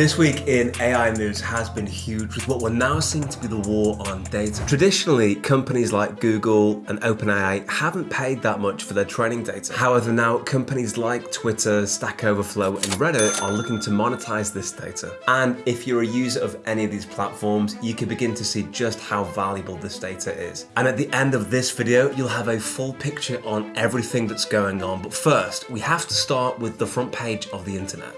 This week in AI news has been huge with what we're now seeing to be the war on data. Traditionally, companies like Google and OpenAI haven't paid that much for their training data. However, now companies like Twitter, Stack Overflow, and Reddit are looking to monetize this data. And if you're a user of any of these platforms, you can begin to see just how valuable this data is. And at the end of this video, you'll have a full picture on everything that's going on. But first, we have to start with the front page of the internet.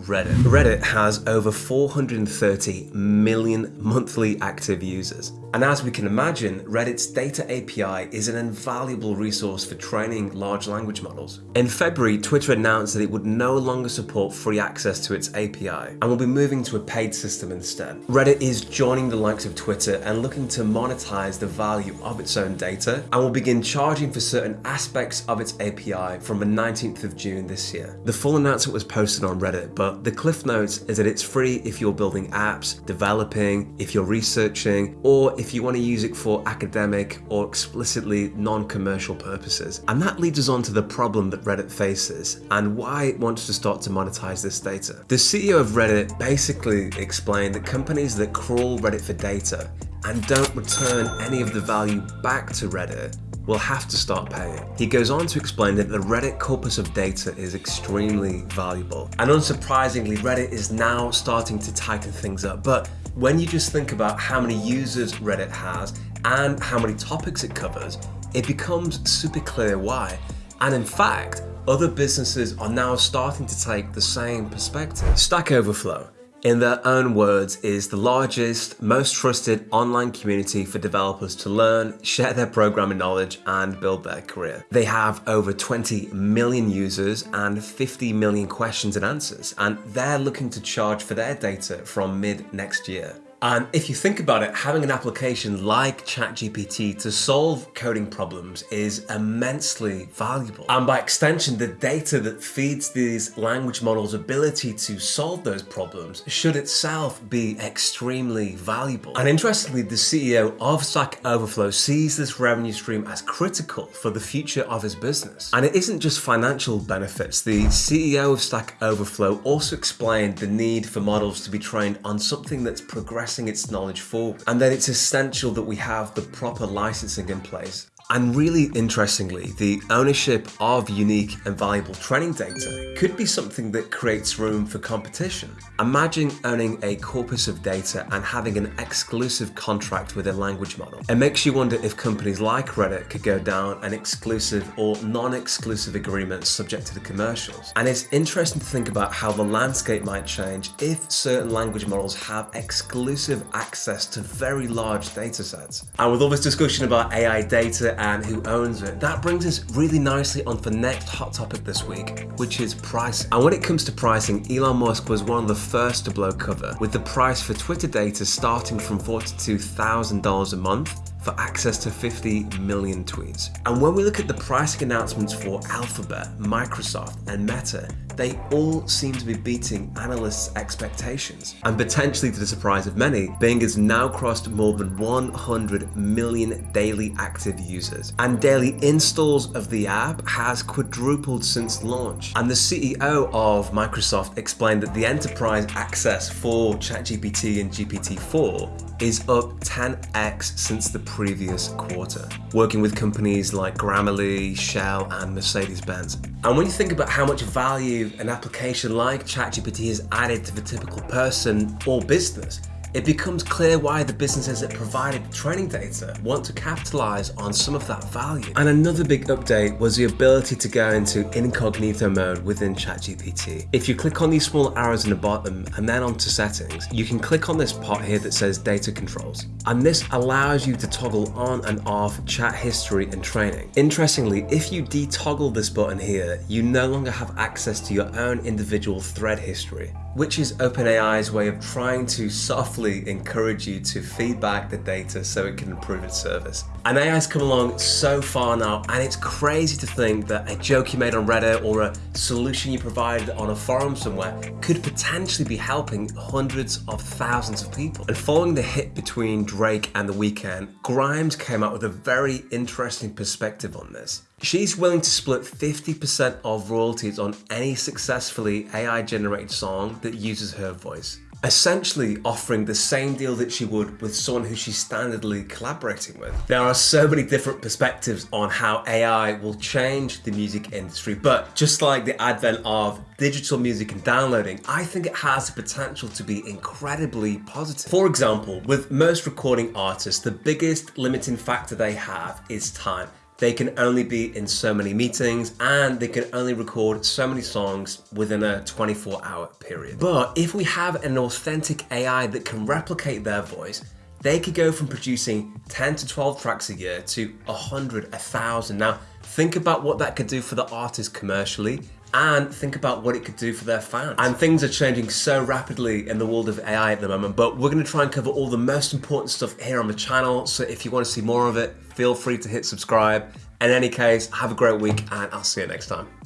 Reddit. Reddit has over 430 million monthly active users. And as we can imagine, Reddit's data API is an invaluable resource for training large language models. In February, Twitter announced that it would no longer support free access to its API and will be moving to a paid system instead. Reddit is joining the likes of Twitter and looking to monetize the value of its own data and will begin charging for certain aspects of its API from the 19th of June this year. The full announcement was posted on Reddit, but the cliff notes is that it's free if you're building apps, developing, if you're researching, or if you want to use it for academic or explicitly non-commercial purposes. And that leads us on to the problem that Reddit faces and why it wants to start to monetize this data. The CEO of Reddit basically explained that companies that crawl Reddit for data and don't return any of the value back to Reddit will have to start paying. He goes on to explain that the Reddit corpus of data is extremely valuable. And unsurprisingly, Reddit is now starting to tighten things up. But when you just think about how many users Reddit has and how many topics it covers, it becomes super clear why. And in fact, other businesses are now starting to take the same perspective. Stack Overflow in their own words, is the largest, most trusted online community for developers to learn, share their programming knowledge, and build their career. They have over 20 million users and 50 million questions and answers, and they're looking to charge for their data from mid next year. And if you think about it, having an application like ChatGPT to solve coding problems is immensely valuable. And by extension, the data that feeds these language models' ability to solve those problems should itself be extremely valuable. And interestingly, the CEO of Stack Overflow sees this revenue stream as critical for the future of his business. And it isn't just financial benefits. The CEO of Stack Overflow also explained the need for models to be trained on something that's progressive passing its knowledge forward. And then it's essential that we have the proper licensing in place and really interestingly, the ownership of unique and valuable training data could be something that creates room for competition. Imagine owning a corpus of data and having an exclusive contract with a language model. It makes you wonder if companies like Reddit could go down an exclusive or non-exclusive agreement subject to the commercials. And it's interesting to think about how the landscape might change if certain language models have exclusive access to very large data sets. And with all this discussion about AI data and who owns it. That brings us really nicely on the next hot topic this week, which is price. And when it comes to pricing, Elon Musk was one of the first to blow cover, with the price for Twitter data starting from $42,000 a month for access to 50 million tweets. And when we look at the pricing announcements for Alphabet, Microsoft, and Meta, they all seem to be beating analysts' expectations. And potentially to the surprise of many, Bing has now crossed more than 100 million daily active users. And daily installs of the app has quadrupled since launch. And the CEO of Microsoft explained that the enterprise access for ChatGPT and GPT-4 is up 10x since the previous quarter, working with companies like Grammarly, Shell, and Mercedes-Benz. And when you think about how much value an application like ChatGPT has added to the typical person or business, it becomes clear why the businesses that provided training data want to capitalize on some of that value. And another big update was the ability to go into incognito mode within ChatGPT. If you click on these small arrows in the bottom and then onto settings, you can click on this pot here that says data controls. And this allows you to toggle on and off chat history and training. Interestingly, if you detoggle this button here, you no longer have access to your own individual thread history which is OpenAI's way of trying to softly encourage you to feedback the data so it can improve its service. And AI's come along so far now, and it's crazy to think that a joke you made on Reddit or a solution you provided on a forum somewhere could potentially be helping hundreds of thousands of people. And following the hit between Drake and The Weeknd, Grimes came out with a very interesting perspective on this. She's willing to split 50% of royalties on any successfully AI generated song that uses her voice essentially offering the same deal that she would with someone who she's standardly collaborating with. There are so many different perspectives on how AI will change the music industry, but just like the advent of digital music and downloading, I think it has the potential to be incredibly positive. For example, with most recording artists, the biggest limiting factor they have is time they can only be in so many meetings and they can only record so many songs within a 24 hour period. But if we have an authentic AI that can replicate their voice, they could go from producing 10 to 12 tracks a year to 100, 1,000. Now, think about what that could do for the artist commercially and think about what it could do for their fans. And things are changing so rapidly in the world of AI at the moment, but we're gonna try and cover all the most important stuff here on the channel. So if you wanna see more of it, feel free to hit subscribe. In any case, have a great week and I'll see you next time.